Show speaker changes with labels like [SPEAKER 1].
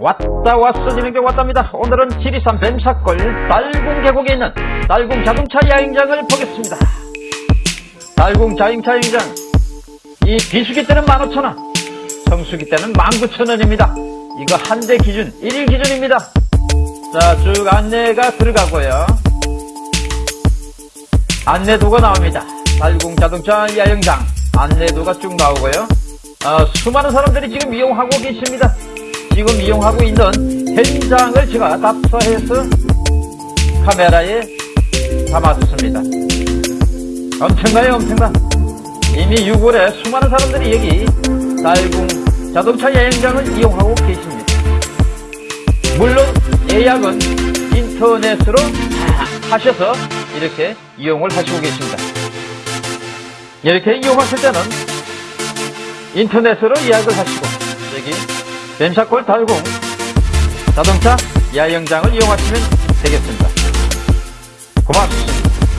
[SPEAKER 1] 왔다 왔어지는 게 왔답니다. 오늘은 지리산 뱀사골 달궁 계곡에 있는 달궁 자동차 야행장을 보겠습니다. 달궁 자동차 야행장 이 비수기 때는 15,000원 성수기 때는 19,000원입니다. 이거 한 대 기준 1일 기준입니다. 자쭉 안내가 들어가고요. 안내도가 나옵니다. 달궁 자동차 야영장 안내도가 쭉 나오고요. 어, 수많은 사람들이 지금 이용하고 계십니다. 지금 이용하고 있는 현장을 제가 답사해서 카메라에 담아뒀습니다. 엄청나요, 엄청나. 이미 6월에 수많은 사람들이 여기 달궁 자동차 여행장을 이용하고 계십니다. 물론 예약은 인터넷으로 하셔서 이렇게 이용을 하시고 계십니다. 이렇게 이용하실 때는 인터넷으로 예약을 하시고 여기 뱀사골 달궁 자동차 야영장을 이용하시면 되겠습니다. 고맙습니다.